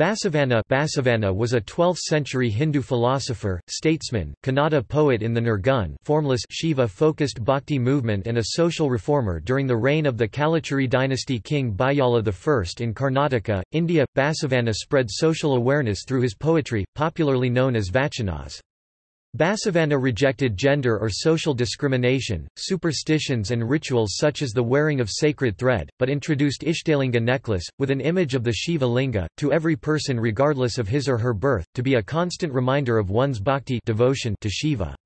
Basavanna Basavanna was a 12th-century Hindu philosopher, statesman, Kannada poet in the Nirgun formless Shiva-focused bhakti movement and a social reformer during the reign of the Kalachuri dynasty king Bijjala I in Karnataka, India. Basavanna spread social awareness through his poetry, popularly known as Vachanas. Basavanna rejected gender or social discrimination, superstitions and rituals such as the wearing of sacred thread, but introduced Ishtalinga necklace, with an image of the Shiva linga, to every person regardless of his or her birth, to be a constant reminder of one's bhakti devotion to Shiva.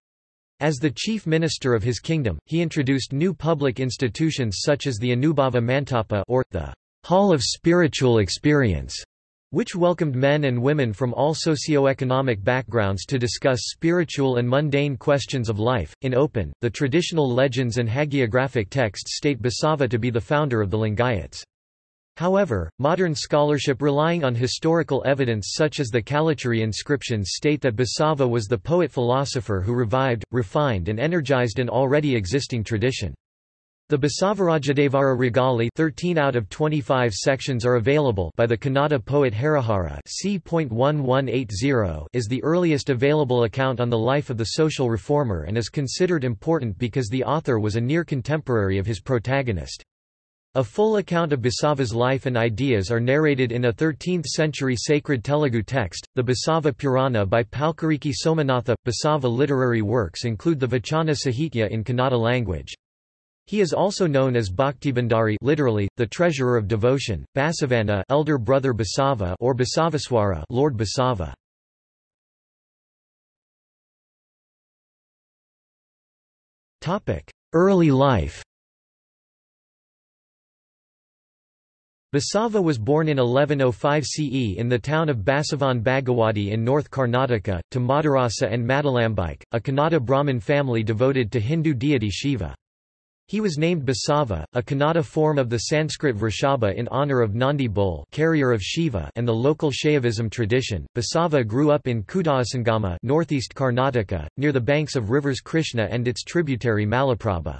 As the chief minister of his kingdom, he introduced new public institutions such as the Anubhava Mantapa or, the Hall of Spiritual Experience, which welcomed men and women from all socio-economic backgrounds to discuss spiritual and mundane questions of life. In open, the traditional legends and hagiographic texts state Basava to be the founder of the Lingayats. However, modern scholarship relying on historical evidence such as the Kalachuri inscriptions state that Basava was the poet-philosopher who revived, refined and energized an already existing tradition. The Basavarajadevara Ragale 13 out of 25 sections are available by the Kannada poet Harihara c.1180 is the earliest available account on the life of the social reformer and is considered important because the author was a near contemporary of his protagonist. A full account of Basava's life and ideas are narrated in a 13th-century sacred Telugu text, the Basava Purana by Palkuriki Somanatha. Basava literary works include the Vachana Sahitya in Kannada language. He is also known as Bhaktibhandari literally, the treasurer of devotion, Basavanna elder brother Basava or Basaveswara Lord Basava. Early life Basava was born in 1105 CE in the town of Basavan Bagewadi in North Karnataka, to Madarasa and Madalambike, a Kannada Brahmin family devoted to Hindu deity Shiva. He was named Basava, a Kannada form of the Sanskrit Vrishabha in honor of Nandi bull carrier of Shiva and the local Shaivism tradition. Basava grew up in Kudalasangama northeast Karnataka, near the banks of rivers Krishna and its tributary Malaprabha.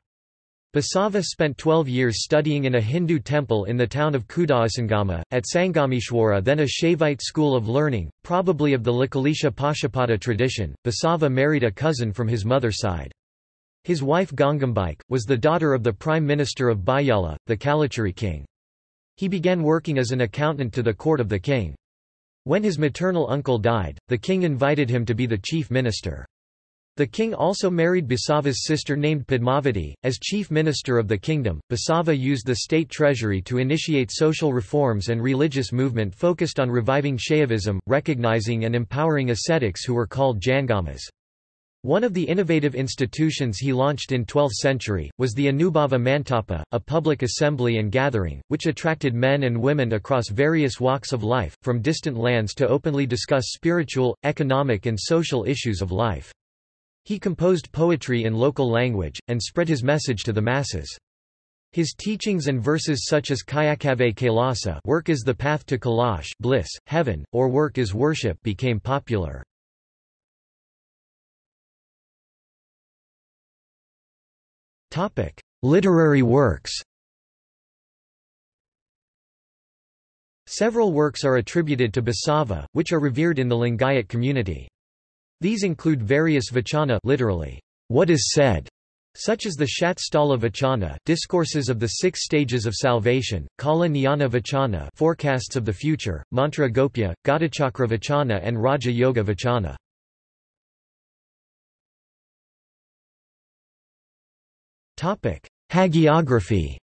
Basava spent 12 years studying in a Hindu temple in the town of Kudalasangama, at Sangameshwara, then a Shaivite school of learning, probably of the Lakulisha Pashupata tradition. Basava married a cousin from his mother's side. His wife Gangambike, was the daughter of the prime minister of Bijjala, the Kalachuri king. He began working as an accountant to the court of the king. When his maternal uncle died, the king invited him to be the chief minister. The king also married Basava's sister named Padmavati. As chief minister of the kingdom, Basava used the state treasury to initiate social reforms and religious movement focused on reviving Shaivism, recognizing and empowering ascetics who were called Jangamas. One of the innovative institutions he launched in 12th century, was the Anubhava Mantapa, a public assembly and gathering, which attracted men and women across various walks of life, from distant lands to openly discuss spiritual, economic and social issues of life. He composed poetry in local language, and spread his message to the masses. His teachings and verses such as Kayakave Kailasa work is the path to Kailash bliss, heaven, or work is worship became popular. Literary works Several works are attributed to Basava, which are revered in the Lingayat community. These include various vachana literally, what is said, such as the Shat Sthala Vachana discourses of the six stages of salvation, Kala Jnana Vachana forecasts of the future, Mantra Gopya, Ghatachakra Vachana and Raja Yoga Vachana. Hagiography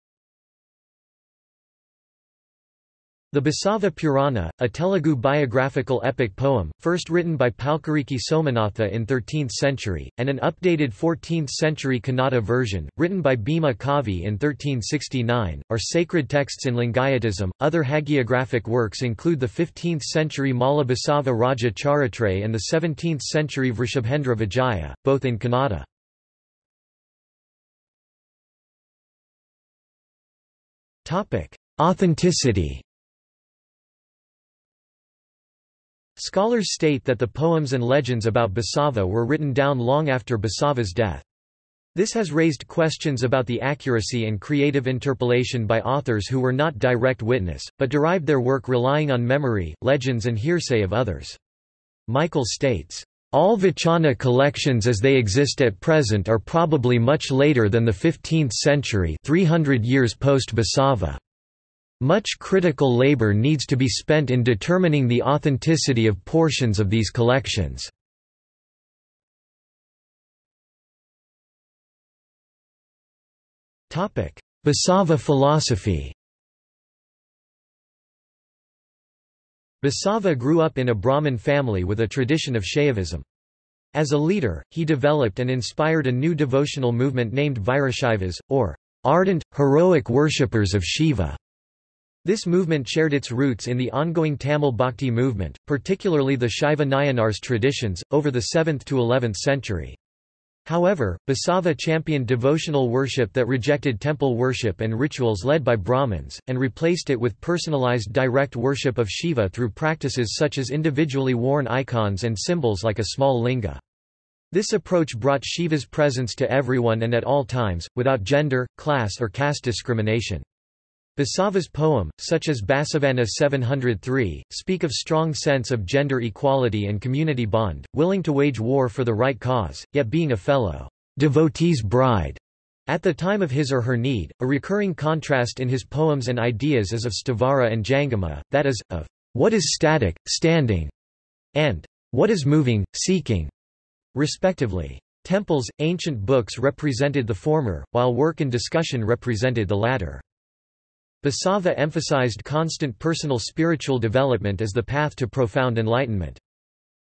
The Basava Purana, a Telugu biographical epic poem, first written by Palkuriki Somanatha in 13th century, and an updated 14th century Kannada version, written by Bhima Kavi in 1369, are sacred texts in Lingayatism. Other hagiographic works include the 15th century Mala Basava Raja Charitra and the 17th century Vrishabhendra Vijaya, both in Kannada. Authenticity Scholars state that the poems and legends about Basava were written down long after Basava's death. This has raised questions about the accuracy and creative interpolation by authors who were not direct witness, but derived their work relying on memory, legends and hearsay of others. Michael states, all Vachana collections as they exist at present are probably much later than the 15th century 300 years post-Basava. Much critical labor needs to be spent in determining the authenticity of portions of these collections. Basava philosophy Basava grew up in a Brahmin family with a tradition of Shaivism. As a leader, he developed and inspired a new devotional movement named Virashaivas, or ardent, heroic worshippers of Shiva. This movement shared its roots in the ongoing Tamil Bhakti movement, particularly the Shaiva Nayanars traditions, over the 7th to 11th century. However, Basava championed devotional worship that rejected temple worship and rituals led by Brahmins, and replaced it with personalized direct worship of Shiva through practices such as individually worn icons and symbols like a small linga. This approach brought Shiva's presence to everyone and at all times, without gender, class or caste discrimination. Basava's poem, such as Basavanna 703, speak of strong sense of gender equality and community bond, willing to wage war for the right cause, yet being a fellow devotee's bride. At the time of his or her need, a recurring contrast in his poems and ideas is of Sthavara and Jangama, that is, of what is static, standing, and what is moving, seeking, respectively. Temples, ancient books represented the former, while work and discussion represented the latter. Basava emphasized constant personal spiritual development as the path to profound enlightenment.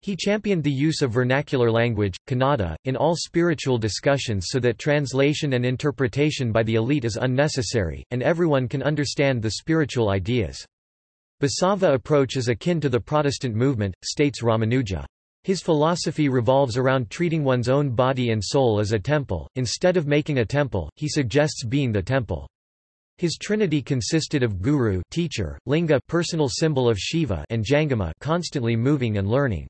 He championed the use of vernacular language, Kannada, in all spiritual discussions so that translation and interpretation by the elite is unnecessary, and everyone can understand the spiritual ideas. Basava approach is akin to the Protestant movement, states Ramanuja. His philosophy revolves around treating one's own body and soul as a temple, instead of making a temple, he suggests being the temple. His trinity consisted of guru teacher, linga personal symbol of Shiva and jangama constantly moving and learning.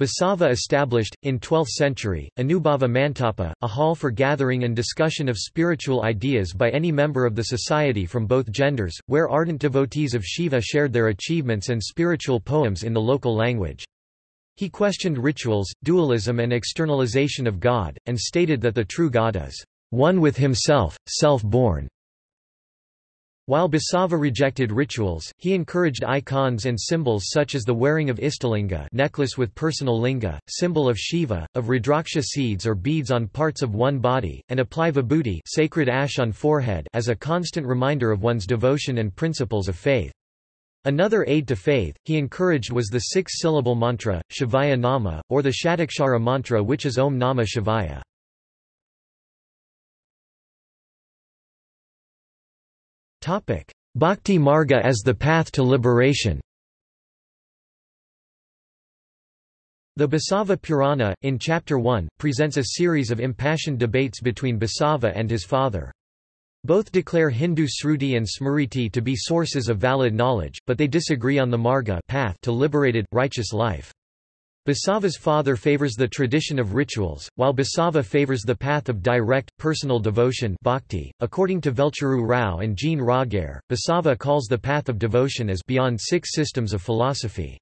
Basava established, in 12th century, Anubhava Mantapa, a hall for gathering and discussion of spiritual ideas by any member of the society from both genders, where ardent devotees of Shiva shared their achievements and spiritual poems in the local language. He questioned rituals, dualism and externalization of God, and stated that the true God is one with himself, self-born. While Basava rejected rituals, he encouraged icons and symbols such as the wearing of Ishtalinga necklace with personal linga, symbol of Shiva, of Rudraksha seeds or beads on parts of one body, and apply vibhuti sacred ash on forehead as a constant reminder of one's devotion and principles of faith. Another aid to faith, he encouraged was the six-syllable mantra, Shivaya Nama, or the Shatakshara mantra which is Om Nama Shivaya. Bhakti Marga as the path to liberation The Basava Purana, in Chapter 1, presents a series of impassioned debates between Basava and his father. Both declare Hindu Sruti and Smriti to be sources of valid knowledge, but they disagree on the marga path to liberated, righteous life. Basava's father favors the tradition of rituals, while Basava favors the path of direct, personal devotion bhakti. .According to Velcheru Rao and Gene Roghair, Basava calls the path of devotion as beyond six systems of philosophy.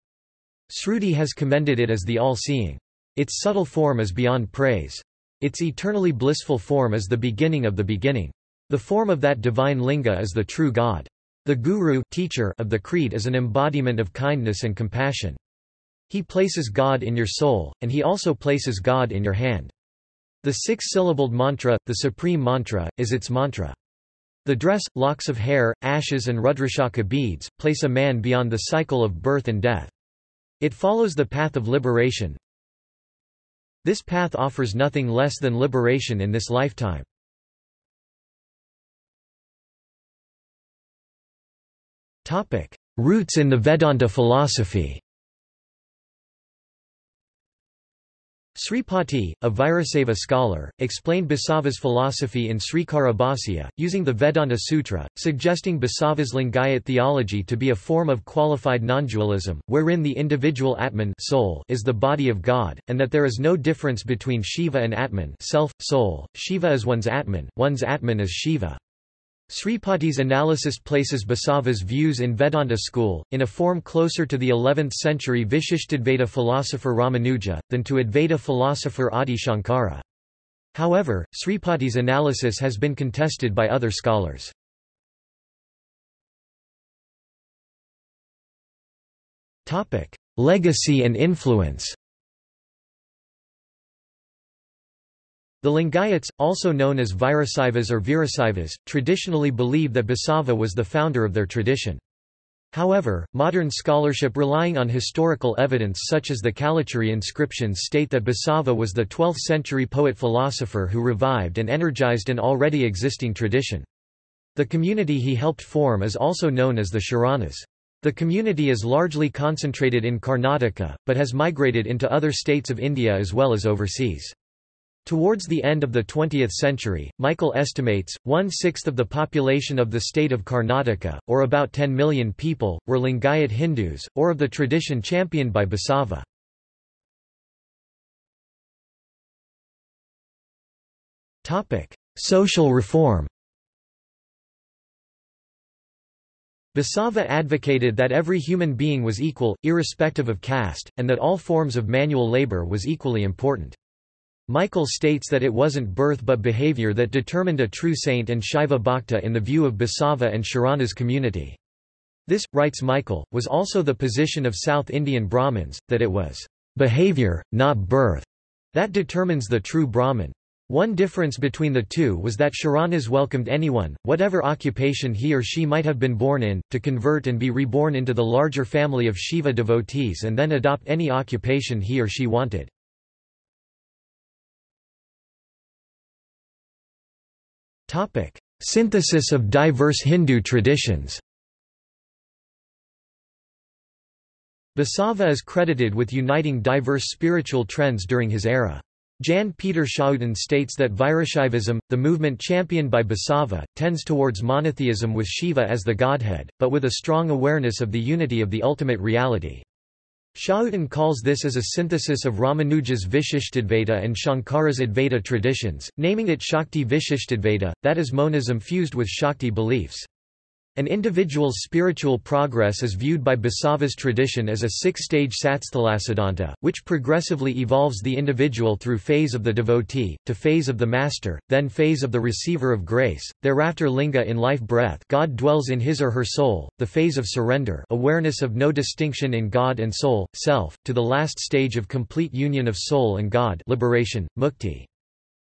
Sruti has commended it as the all-seeing. Its subtle form is beyond praise. Its eternally blissful form is the beginning of the beginning. The form of that divine linga is the true God. The guru teacher of the creed is an embodiment of kindness and compassion. He places God in your soul, and he also places God in your hand. The six-syllabled mantra, the supreme mantra, is its mantra. The dress, locks of hair, ashes and Rudrakshaka beads, place a man beyond the cycle of birth and death. It follows the path of liberation. This path offers nothing less than liberation in this lifetime. Roots in the Vedanta philosophy Sripati, a Virasaiva scholar, explained Basava's philosophy in Srikara Bhasya, using the Vedanta Sutra, suggesting Basava's Lingayat theology to be a form of qualified non-dualism, wherein the individual Atman soul is the body of God, and that there is no difference between Shiva and Atman self, soul. Shiva is one's Atman, one's Atman is Shiva. Sripati's analysis places Basava's views in Vedanta school, in a form closer to the 11th-century Vishishtadvaita philosopher Ramanuja, than to Advaita philosopher Adi Shankara. However, Sripati's analysis has been contested by other scholars. Legacy and influence The Lingayats, also known as Virasaivas or Virasaivas, traditionally believe that Basava was the founder of their tradition. However, modern scholarship relying on historical evidence such as the Kalachuri inscriptions state that Basava was the 12th-century poet-philosopher who revived and energized an already existing tradition. The community he helped form is also known as the Sharanas. The community is largely concentrated in Karnataka, but has migrated into other states of India as well as overseas. Towards the end of the 20th century, Michael estimates, one-sixth of the population of the state of Karnataka, or about 10 million people, were Lingayat Hindus, or of the tradition championed by Basava. Social reform Basava advocated that every human being was equal, irrespective of caste, and that all forms of manual labor was equally important. Michael states that it wasn't birth but behavior that determined a true saint and Shaiva Bhakta in the view of Basava and Sharana's community. This, writes Michael, was also the position of South Indian Brahmins, that it was behavior, not birth, that determines the true Brahmin. One difference between the two was that Sharanas welcomed anyone, whatever occupation he or she might have been born in, to convert and be reborn into the larger family of Shiva devotees and then adopt any occupation he or she wanted. Topic: Synthesis of diverse Hindu traditions. Basava is credited with uniting diverse spiritual trends during his era. Jan Peter Schouten states that Virashaivism, the movement championed by Basava, tends towards monotheism with Shiva as the godhead, but with a strong awareness of the unity of the ultimate reality. Schouten calls this as a synthesis of Ramanuja's Vishishtadvaita and Shankara's Advaita traditions, naming it Shakti Vishishtadvaita, that is monism fused with Shakti beliefs. An individual's spiritual progress is viewed by Basava's tradition as a six-stage satsthalasiddhanta, which progressively evolves the individual through phase of the devotee, to phase of the master, then phase of the receiver of grace, thereafter linga in life breath God dwells in his or her soul, the phase of surrender awareness of no distinction in God and soul, self, to the last stage of complete union of soul and God liberation, mukti.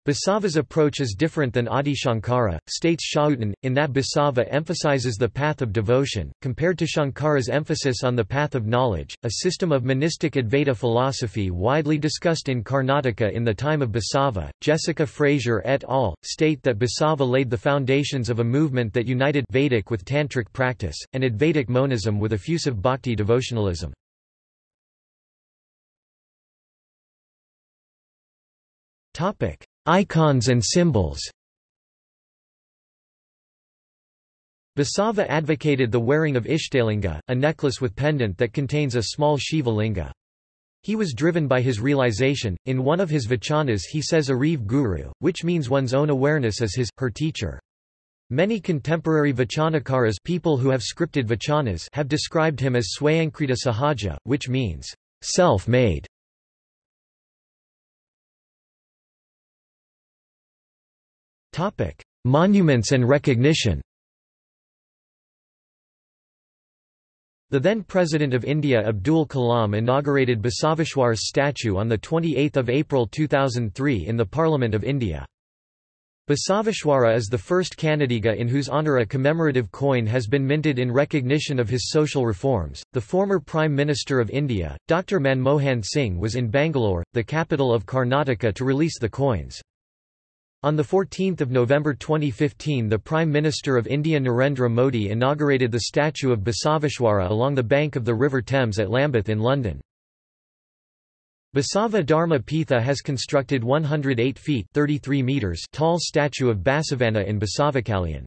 Basava's approach is different than Adi Shankara, states Schouten, in that Basava emphasizes the path of devotion, compared to Shankara's emphasis on the path of knowledge, a system of monistic Advaita philosophy widely discussed in Karnataka in the time of Basava. Jessica Frazier et al. state that Basava laid the foundations of a movement that united Vedic with Tantric practice, and Advaitic monism with effusive bhakti devotionalism. Topic. Icons and symbols Basava advocated the wearing of Ishtalinga, a necklace with pendant that contains a small Shiva linga. He was driven by his realization. In one of his vachanas, he says Ariv Guru, which means one's own awareness as his, her teacher. Many contemporary vachanakaras people who have scripted vachanas have described him as Swayankrita Sahaja, which means self-made. Monuments and recognition. The then President of India Abdul Kalam inaugurated Basaveshwar's statue on 28 April 2003 in the Parliament of India. Basaveshwara is the first Kannadiga in whose honour a commemorative coin has been minted in recognition of his social reforms. The former Prime Minister of India, Dr. Manmohan Singh was in Bangalore, the capital of Karnataka to release the coins. On 14 November 2015 the Prime Minister of India Narendra Modi inaugurated the statue of Basaveshwara along the bank of the River Thames at Lambeth in London. Basava Dharma Pitha has constructed 108 feet 33 meters tall statue of Basavanna in Basavakalyan.